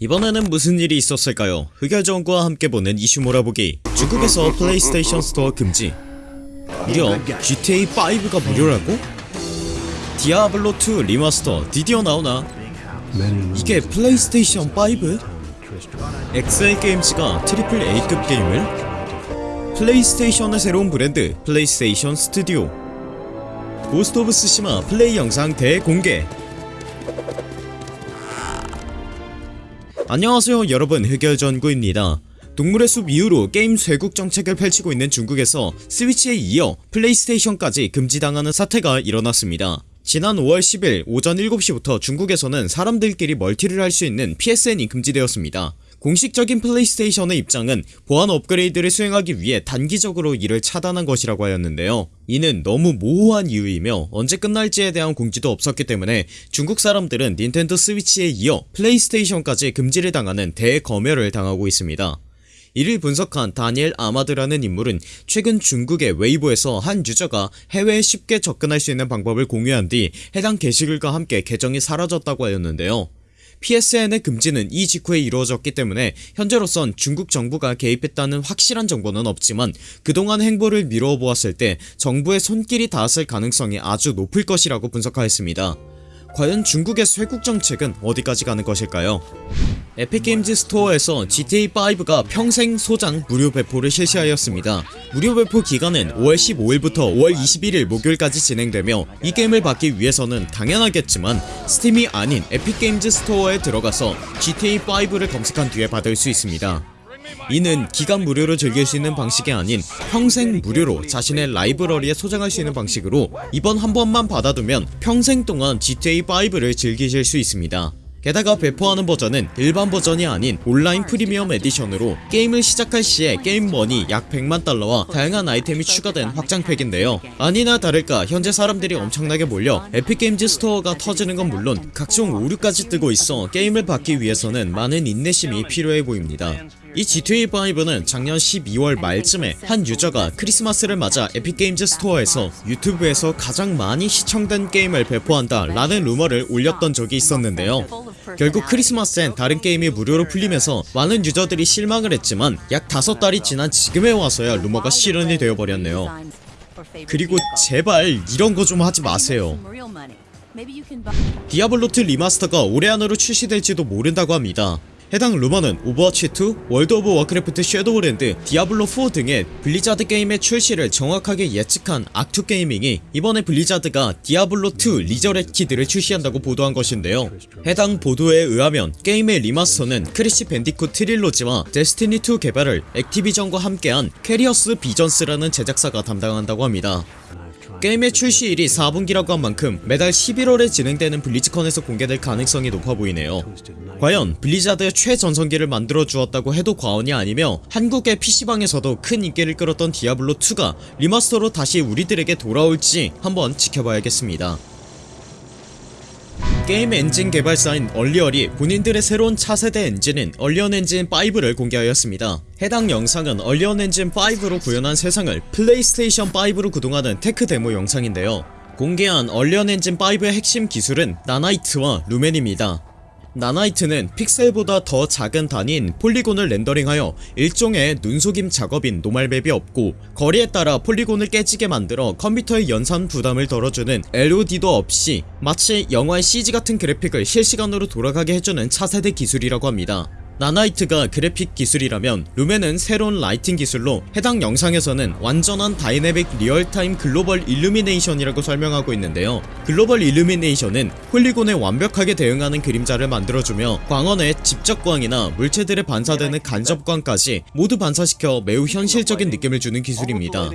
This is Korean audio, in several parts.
이번에는 무슨 일이 있었을까요? 흑열전구와 함께 보는 이슈 몰아보기 중국에서 플레이스테이션 스토어 금지 무려 GTA5가 무료라고? 디아블로2 remaster 드디어 나오나? 이게 플레이스테이션 5? 엑스엘 게임즈가 triple A급 게임을? 플레이스테이션의 새로운 브랜드 플레이스테이션 스튜디오 고스트 오브 쓰시마 플레이 영상 대공개 안녕하세요 여러분. 흑열전구입니다. 동물의 숲 이후로 게임 쇄국 정책을 펼치고 있는 중국에서 스위치에 이어 플레이스테이션까지 금지당하는 사태가 일어났습니다. 지난 5월 10일 오전 7시부터 중국에서는 사람들끼리 멀티를 할 수 있는 PSN이 금지되었습니다 공식적인 플레이스테이션의 입장은 보안 업그레이드를 수행하기 위해 단기적으로 이를 차단한 것이라고 하였는데요. 이는 너무 모호한 이유이며 언제 끝날지에 대한 공지도 없었기 때문에 중국 사람들은 닌텐도 스위치에 이어 플레이스테이션까지 금지를 당하는 대검열을 당하고 있습니다. 이를 분석한 다니엘 아마드라는 인물은 최근 중국의 웨이보에서 한 유저가 해외에 쉽게 접근할 수 있는 방법을 공유한 뒤 해당 게시글과 함께 계정이 사라졌다고 하였는데요 PSN의 금지는 이 직후에 이루어졌기 때문에 현재로선 중국 정부가 개입했다는 확실한 정보는 없지만 그동안 행보를 미루어 보았을 때 정부의 손길이 닿았을 가능성이 아주 높을 것이라고 분석하였습니다 과연 중국의 쇄국 정책은 어디까지 가는 것일까요? 에픽게임즈 스토어에서 GTA5가 평생 소장 무료 배포를 실시하였습니다. 무료 배포 기간은 5월 15일부터 5월 21일 목요일까지 진행되며 이 게임을 받기 위해서는 당연하겠지만 스팀이 아닌 에픽게임즈 스토어에 들어가서 GTA5를 검색한 뒤에 받을 수 있습니다. 이는 기간 무료로 즐길 수 있는 방식이 아닌 평생 무료로 자신의 라이브러리에 소장할 수 있는 방식으로 이번 한 번만 받아두면 평생 동안 GTA5를 즐기실 수 있습니다. 게다가 배포하는 버전은 일반 버전이 아닌 온라인 프리미엄 에디션으로 게임을 시작할 시에 게임 머니 약 100만 달러와 다양한 아이템이 추가된 확장팩인데요 아니나 다를까 현재 사람들이 엄청나게 몰려 에픽게임즈 스토어가 터지는 건 물론 각종 오류까지 뜨고 있어 게임을 받기 위해서는 많은 인내심이 필요해 보입니다 이 GTA5는 작년 12월 말쯤에 한 유저가 크리스마스를 맞아 에픽게임즈 스토어에서 유튜브에서 가장 많이 시청된 게임을 배포한다 라는 루머를 올렸던 적이 있었는데요. 결국 크리스마스엔 다른 게임이 무료로 풀리면서 많은 유저들이 실망을 했지만 약 5달이 지난 지금에 와서야 루머가 실현이 되어버렸네요. 그리고 제발 이런 거 좀 하지 마세요. 디아블로2 remaster가 올해 안으로 출시될지도 모른다고 합니다 해당 루머는 오버워치2, 월드 오브 워크래프트 섀도우랜드, 디아블로4 등의 블리자드 게임의 출시를 정확하게 예측한 악투게이밍이 이번에 블리자드가 디아블로2 리저렉티드를 출시한다고 보도한 것인데요. 해당 보도에 의하면 게임의 remaster는 크래시 밴디쿳 트릴로지와 데스티니2 개발을 액티비전과 함께한 비케리어스 비전스라는 제작사가 담당한다고 합니다 게임의 출시일이 4분기라고 한 만큼 매년 11월에 진행되는 블리즈컨에서 공개될 가능성이 높아 보이네요. 과연 블리자드의 최전성기를 만들어 주었다고 해도 과언이 아니며 한국의 PC방에서도 큰 인기를 끌었던 디아블로2가 remaster로 다시 우리들에게 돌아올지 한번 지켜봐야겠습니다 게임 엔진 개발사인 언리얼이 본인들의 새로운 차세대 엔진인 언리얼 엔진 5를 공개하였습니다. 해당 영상은 언리얼 엔진 5로 구현한 세상을 플레이스테이션 5로 구동하는 tech demo 영상인데요. 공개한 언리얼 엔진 5의 핵심 기술은 나나이트와 루멘입니다 나나이트는 픽셀보다 더 작은 단위인 폴리곤을 렌더링하여 일종의 눈속임 작업인 normal map이 없고 거리에 따라 폴리곤을 깨지게 만들어 컴퓨터의 연산 부담을 덜어주는 LOD도 없이 마치 영화의 CG 같은 그래픽을 실시간으로 돌아가게 해주는 차세대 기술이라고 합니다 나나이트가 그래픽 기술이라면 루멘은 새로운 lighting 기술로 해당 영상에서는 완전한 dynamic real-time global illumination이라고 설명하고 있는데요. global illumination은 폴리곤에 완벽하게 대응하는 그림자를 만들어주며 광원의 직접광이나 물체들에 반사되는 간접광까지 모두 반사시켜 매우 현실적인 느낌을 주는 기술입니다.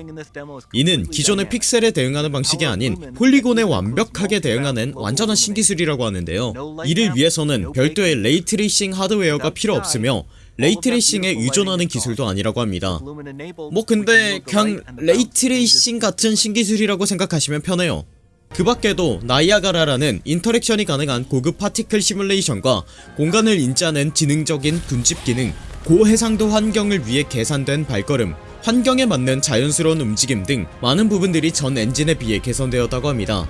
이는 기존의 픽셀에 대응하는 방식이 아닌 폴리곤에 완벽하게 대응하는 완전한 신기술이라고 하는데요. 이를 위해서는 별도의 ray tracing 하드웨어가 필요 필요 없으며 ray tracing에 의존하는 기술도 아니라고 합니다. 뭐 근데 그냥 ray tracing 같은 신기술이라고 생각하시면 편해요. 그 밖에도 나이아가라라는 interaction이 가능한 고급 particle 시뮬레이션과 공간을 인지하는 지능적인 군집 기능 고해상도 환경을 위해 계산된 발걸음 환경에 맞는 자연스러운 움직임 등 많은 부분들이 전 엔진에 비해 개선되었다고 합니다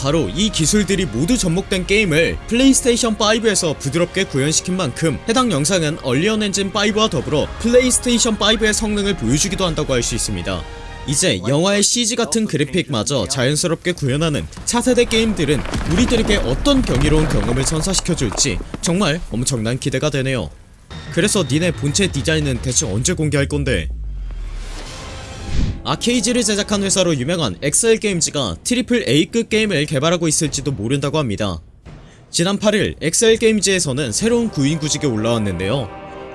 바로 이 기술들이 모두 접목된 게임을 플레이스테이션 5에서 부드럽게 구현시킨 만큼 해당 영상은 언리얼 엔진 5와 더불어 플레이스테이션 5의 성능을 보여주기도 한다고 할 수 있습니다. 이제 영화의 CG 같은 그래픽마저 자연스럽게 구현하는 차세대 게임들은 우리들에게 어떤 경이로운 경험을 선사시켜줄지 정말 엄청난 기대가 되네요. 그래서 니네 본체 디자인은 대체 언제 공개할 건데 아키에이지를 제작한 회사로 유명한 엑스엘게임즈가 triple A급 게임을 개발하고 있을지도 모른다고 합니다. 지난 8일 엑스엘게임즈에서는 새로운 구인구직이 올라왔는데요.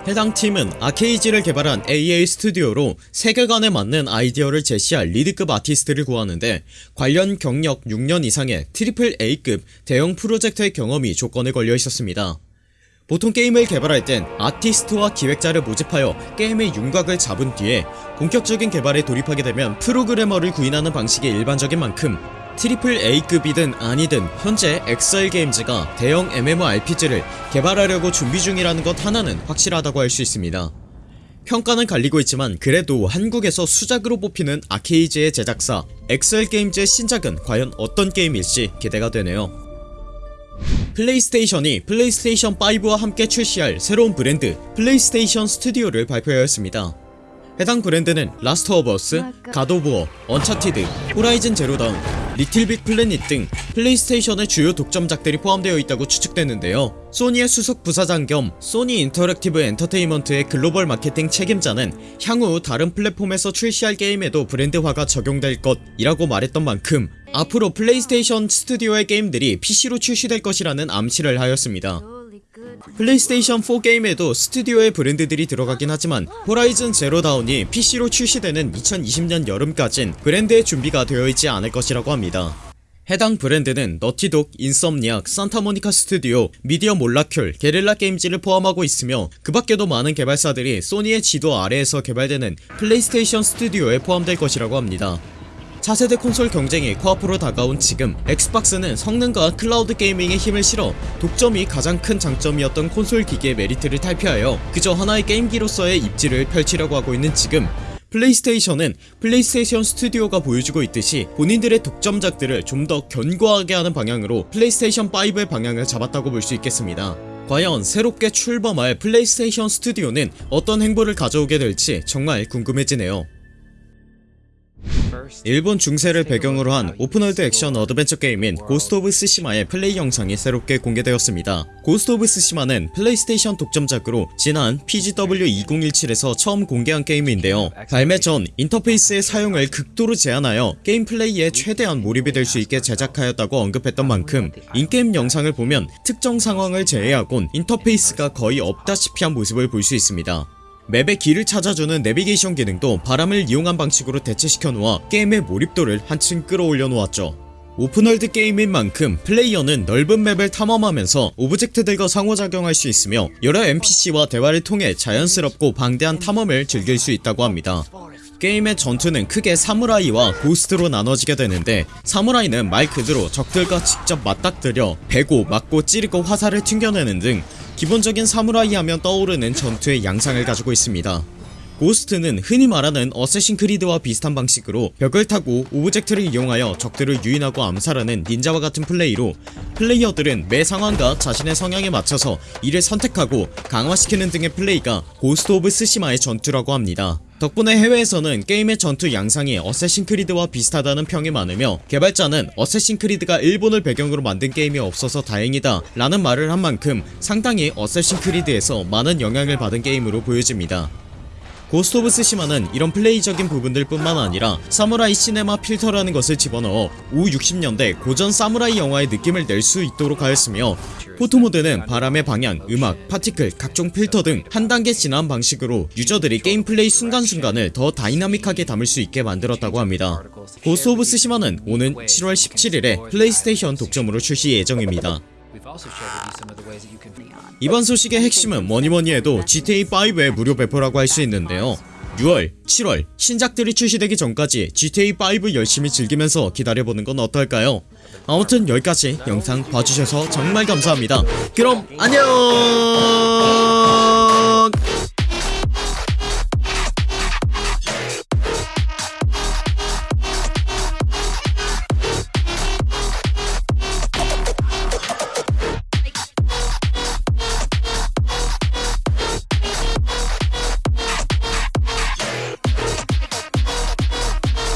해당 팀은 아키에이지를 개발한 AA 스튜디오로 세계관에 맞는 아이디어를 제시할 lead급 아티스트를 구하는데 관련 경력 6년 이상의 triple A급 대형 프로젝트의 경험이 조건에 걸려 있었습니다 보통 게임을 개발할 땐 아티스트와 기획자를 모집하여 게임의 윤곽을 잡은 뒤에 본격적인 개발에 돌입하게 되면 프로그래머를 구인하는 방식이 일반적인 만큼 triple A급이든 아니든 현재 엑스엘게임즈가 대형 MMORPG를 개발하려고 준비 중이라는 것 하나는 확실하다고 할 수 있습니다. 평가는 갈리고 있지만 그래도 한국에서 수작으로 뽑히는 아키에이지의 제작사 엑스엘게임즈의 신작은 과연 어떤 게임일지 기대가 되네요 플레이스테이션이 플레이스테이션 5와 함께 출시할 새로운 브랜드 플레이스테이션 스튜디오를 발표하였습니다. 해당 브랜드는 라스트 오브 어스, 갓 오브 워, 언차티드, 호라이즌 제로다운, 리틀빅 플래닛 등 플레이스테이션의 주요 독점작들이 포함되어 있다고 추측되는데요. 소니의 수석 부사장 겸 소니 인터랙티브 엔터테인먼트의 글로벌 마케팅 책임자는 향후 다른 플랫폼에서 출시할 게임에도 브랜드화가 적용될 것이라고 말했던 만큼 앞으로 플레이스테이션 스튜디오의 게임들이 PC로 출시될 것이라는 암시를 하였습니다. 플레이스테이션 4 게임에도 스튜디오의 브랜드들이 들어가긴 하지만 호라이즌 제로다운이 PC로 출시되는 2020년 여름까진 브랜드의 준비가 되어 있지 않을 것이라고 합니다. 해당 브랜드는 너티독, 인썸니악, 산타모니카 스튜디오, 미디어 몰라큘, 게릴라 게임즈를 포함하고 있으며 그 밖에도 많은 개발사들이 소니의 지도 아래에서 개발되는 플레이스테이션 스튜디오에 포함될 것이라고 합니다 차세대 콘솔 경쟁이 코앞으로 다가온 지금 엑스박스는 성능과 cloud gaming에 힘을 실어 독점이 가장 큰 장점이었던 콘솔 기기의 메리트를 탈피하여 그저 하나의 게임기로서의 입지를 펼치려고 하고 있는 지금 플레이스테이션은 플레이스테이션 스튜디오가 보여주고 있듯이 본인들의 독점작들을 좀 더 견고하게 하는 방향으로 플레이스테이션 5의 방향을 잡았다고 볼 수 있겠습니다. 과연 새롭게 출범할 플레이스테이션 스튜디오는 어떤 행보를 가져오게 될지 정말 궁금해지네요 일본 중세를 배경으로 한 open world 액션 어드벤처 게임인 고스트 오브 스시마의 플레이 영상이 새롭게 공개되었습니다. 고스트 오브 스시마는 플레이스테이션 독점작으로 지난 PGW2017에서 처음 공개한 게임인데요. 발매 전 인터페이스의 사용을 극도로 제한하여 게임 플레이에 최대한 몰입이 될 수 있게 제작하였다고 언급했던 만큼 in-game 영상을 보면 특정 상황을 제외하곤 인터페이스가 거의 없다시피 한 모습을 볼 수 있습니다 map의 길을 찾아주는 내비게이션 기능도 바람을 이용한 방식으로 대체시켜 놓아 게임의 몰입도를 한층 끌어올려 놓았죠. open world 게임인 만큼 플레이어는 넓은 map을 탐험하면서 object들과 상호작용할 수 있으며 여러 NPC와 대화를 통해 자연스럽고 방대한 탐험을 즐길 수 있다고 합니다 게임의 전투는 크게 사무라이와 ghost로 나눠지게 되는데 사무라이는 말 그대로 적들과 직접 맞닥뜨려 베고 맞고 찌르고 화살을 튕겨내는 등 기본적인 사무라이 하면 떠오르는 전투의 양상을 가지고 있습니다. ghost는 흔히 말하는 어쌔신 크리드와 비슷한 방식으로 벽을 타고 object를 이용하여 적들을 유인하고 암살하는 닌자와 같은 플레이로 플레이어들은 매 상황과 자신의 성향에 맞춰서 이를 선택하고 강화시키는 등의 플레이가 고스트 오브 스시마의 전투라고 합니다 덕분에 해외에서는 게임의 전투 양상이 어쌔신 크리드와 비슷하다는 평이 많으며 개발자는 어쌔신 크리드가 일본을 배경으로 만든 게임이 없어서 다행이다 라는 말을 한 만큼 상당히 어쌔신 크리드에서 많은 영향을 받은 게임으로 보여집니다 고스트 오브 스시마는 이런 플레이적인 부분들 뿐만 아니라 사무라이 시네마 필터라는 것을 집어넣어 우 60년대 고전 사무라이 영화의 느낌을 낼 수 있도록 하였으며 photo mode는 바람의 방향, 음악, particle, 각종 필터 등 한 단계 진화한 방식으로 유저들이 게임 플레이 순간순간을 더 다이나믹하게 담을 수 있게 만들었다고 합니다. 고스트 오브 스시마는 오는 7월 17일에 플레이스테이션 독점으로 출시 예정입니다 이번 소식의 핵심은 뭐니뭐니 해도 GTA5의 무료 배포라고 할 수 있는데요. 6월, 7월 신작들이 출시되기 전까지 GTA5 열심히 즐기면서 기다려보는 건 어떨까요? 아무튼 여기까지 영상 봐주셔서 정말 감사합니다. 그럼 안녕